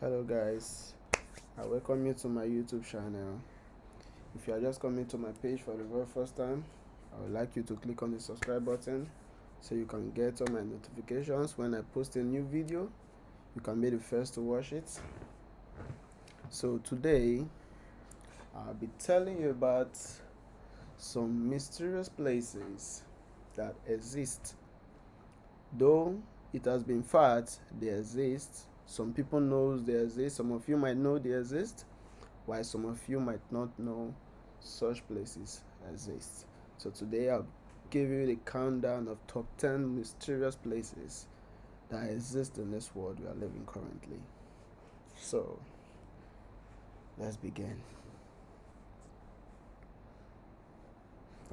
hello guys. I welcome you to my youtube channel. If you are just coming to my page for the very first time i would like you to click on the subscribe button so you can get all my notifications when i post a new video. You can be the first to watch it. So today i'll be telling you about some mysterious places that exist. Though it has been fact they exist some people knows they exist some of you might know they exist while some of you might not know such places exist. So today i'll give you the countdown of top 10 mysterious places that exist in this world we are living currently. So let's begin.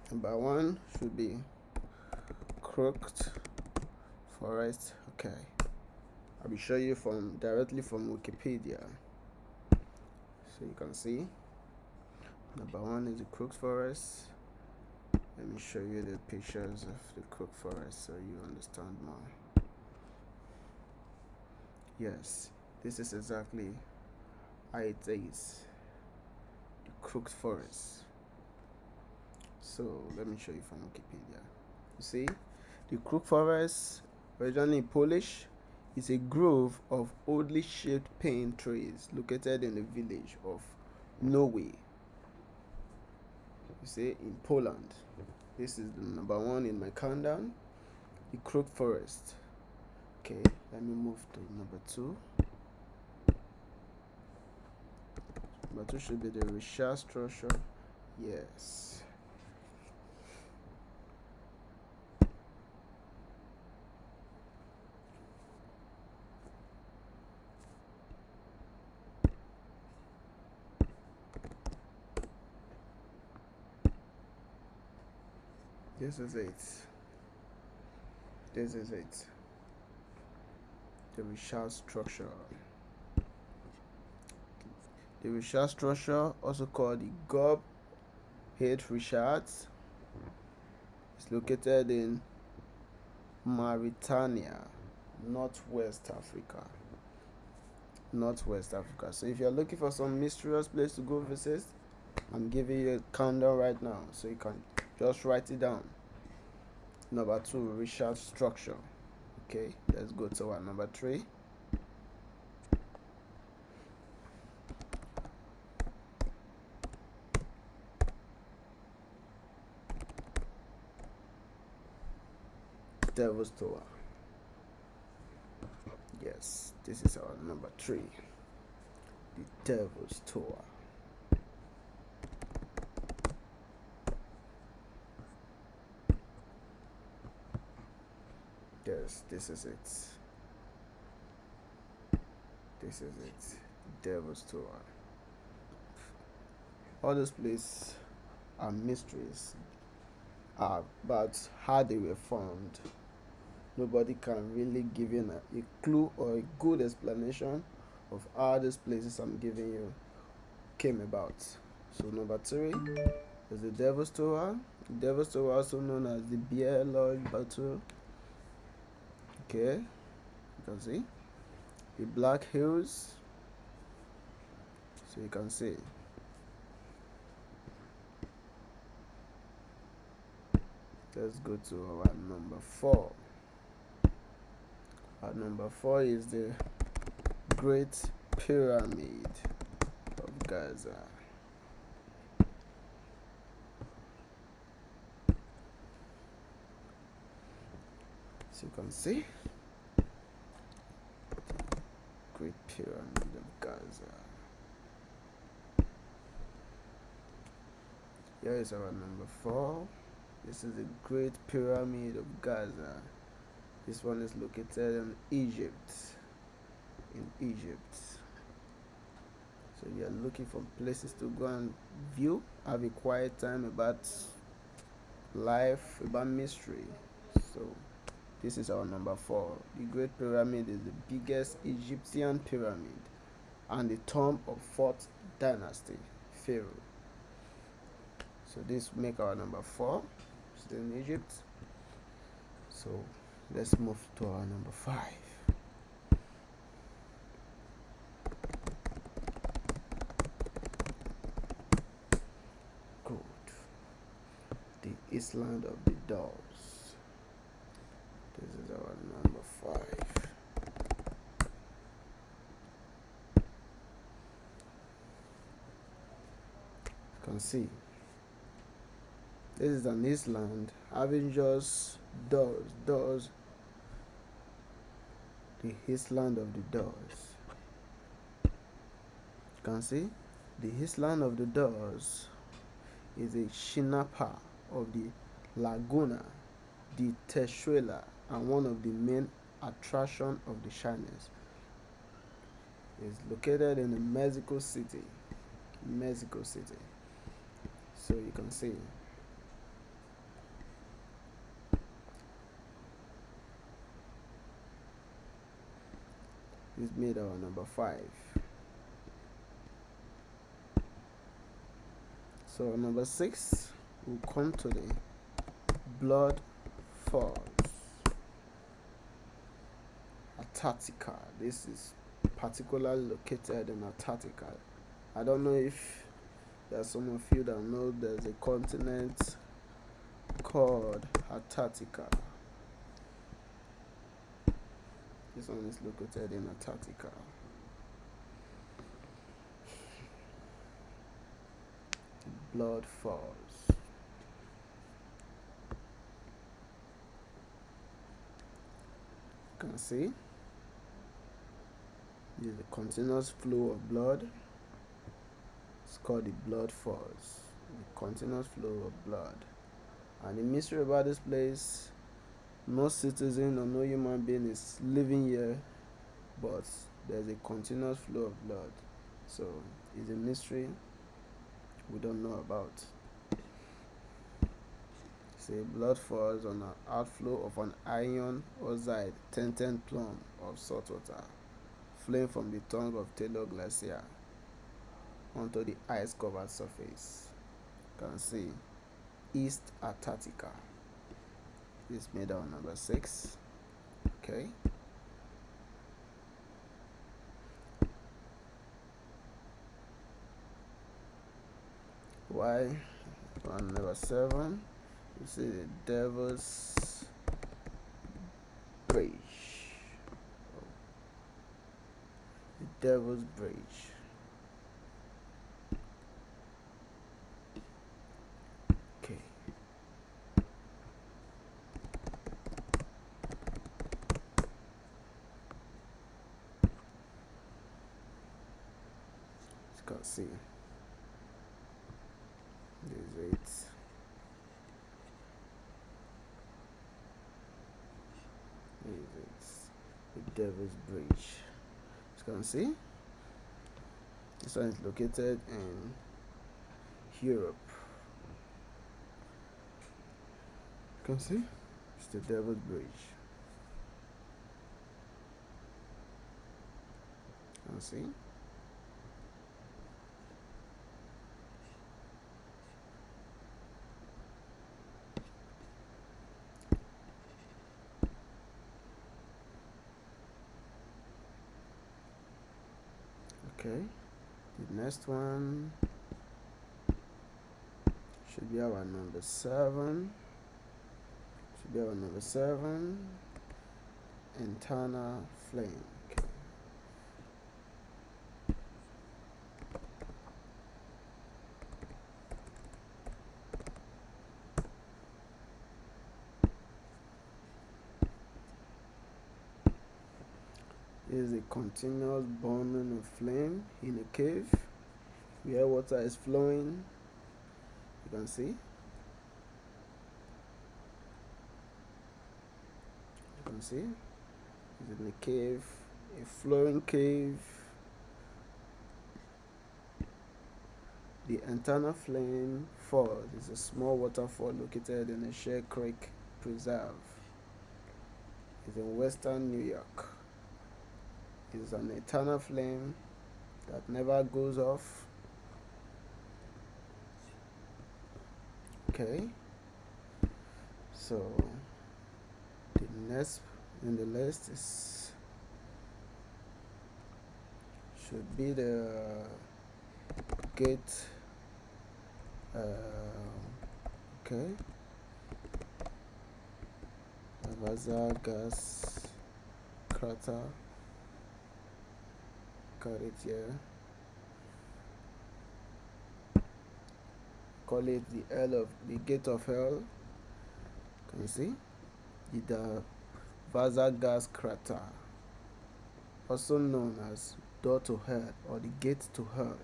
Number one should be crooked forest. Okay I'll be showing you from directly from Wikipedia. So you can see number one is the Crook Forest. Let me show you the pictures of the Crook Forest so you understand more. Yes, this is exactly how it is. The Crook Forest. So let me show you from Wikipedia. You see, the Crook Forest, originally Polish, is a grove of oddly shaped pine trees located in the village of Norway. You see, in Poland. This is the number one in my countdown. The Crook Forest. Okay, let me move to number two. Number two should be the Richat structure. Yes. This is it. This is it. The Richat structure. The Richat structure also called the Gob Head Richards is located in Mauritania northwest Africa. Northwest Africa. So if you're looking for some mysterious place to go visit I'm giving you a countdown right now so you can just write it down. Number two Richat structure. Okay let's go to our number three. Devil's Tower. Yes this is our number three. The Devil's Tower yes this is it. This is it. Devil's tower all those places are mysteries about how they were formed. Nobody can really give you a, a clue or a good explanation of how these places i'm giving you came about. So number three is the devil's tower the devil's tower also known as the bear lodge battle okay. You can see. The black hills. So you can see. Let's go to our number four. Our number four is the great pyramid of gaza so you can see. Great pyramid of gaza. Here is our number four. This is the great pyramid of gaza. This one is located in egypt. In egypt. So you are looking for places to go and view have a quiet time about life about mystery. So this is our number four. The Great Pyramid is the biggest Egyptian pyramid and the tomb of fourth dynasty, Pharaoh. So this make our number four. Still in Egypt. So let's move to our number five. The island of the dolls. Can see this is an island having just doors, doors, the island of the doors. You can see the island of the doors is a chinampa of the Laguna de Teshuilo and one of the main attraction of the Chinese. is located in the Mexico City. Mexico City. So you can see is made our number five. So number six will come to the Blood Falls. Antarctica. This is particularly located in Antarctica. I don't know if there's some of you that know there's a continent called Antarctica. This one is located in Antarctica. Blood Falls. You can see this is a continuous flow of blood. It's called the blood falls. The continuous flow of blood. And the mystery about this place no citizen or no human being is living here but there's a continuous flow of blood so it's a mystery we don't know about say blood falls on an outflow of an iron oxide tinted plum of salt water flowing from the tongue of Taylor Glacier onto the ice covered surface. You can see East Antarctica. Made our number six. Okay. Y on number seven. You see the devil's bridge. The devil's bridge can see there's it there's it devil's bridge. You can see. This one is located in Europe. You can see. It's the devil's bridge. You can see okay. The next one should be our number seven. Should be our number seven. Internal flame is a continuous burning of flame in a cave. Where water is flowing. You can see. You can see. It's in a cave a flowing cave. The internal flame falls is a small waterfall located in a Shale Creek Preserve. It's in western New York is an eternal flame that never goes off. Okay. So the next in the list is should be the gate uh, okay. Vasa gas crater got it here call it the L of the gate of hell. Can you see? The Vasa gas crater. Also known as door to hell or the gate to hell.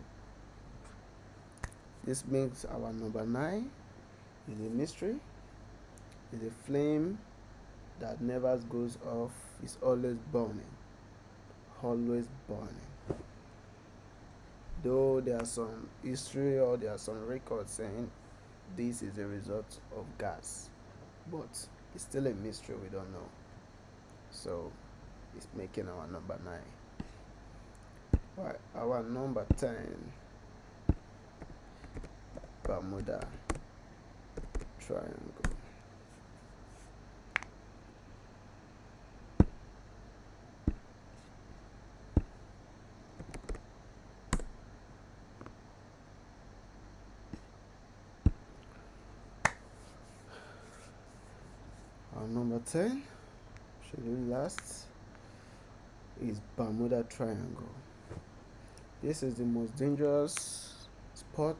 This makes our number nine. Is a mystery. Is a flame that never goes off. Is always burning. Always burning though there are some history or there are some records saying this is a result of gas but it's still a mystery we don't know. So it's making our number 9 right our number 10 Bermuda triangle number 10 schedule last is Bermuda Triangle. This is the most dangerous spot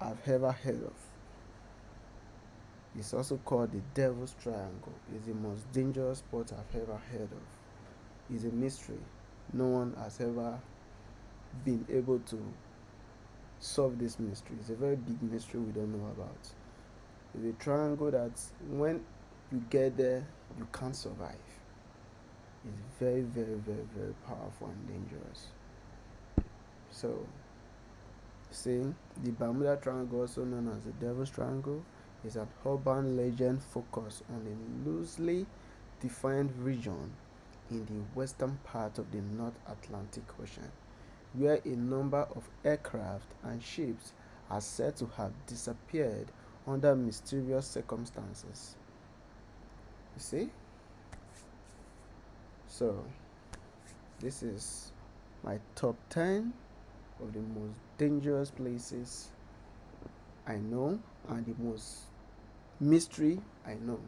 I've ever heard of. It's also called the Devil's Triangle. It's the most dangerous spot I've ever heard of. It's a mystery. No one has ever been able to solve this mystery. It's a very big mystery we don't know about. It's a triangle that when you get there, you can't survive. It's very, very, very, very powerful and dangerous. So, see, the Bermuda Triangle, also known as the Devil's Triangle, is an urban legend focused on a loosely defined region in the western part of the North Atlantic Ocean, where a number of aircraft and ships are said to have disappeared under mysterious circumstances you see? So this is my top 10 of the most dangerous places I know and the most mystery I know.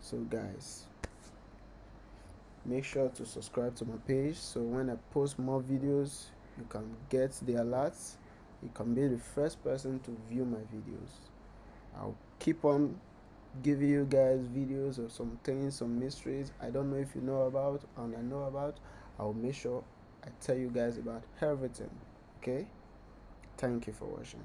So guys make sure to subscribe to my page so when I post more videos you can get the alerts. You can be the first person to view my videos. I'll keep on giving you guys videos of some things some mysteries i don't know if you know about and i know about i'll make sure i tell you guys about everything okay? Thank you for watching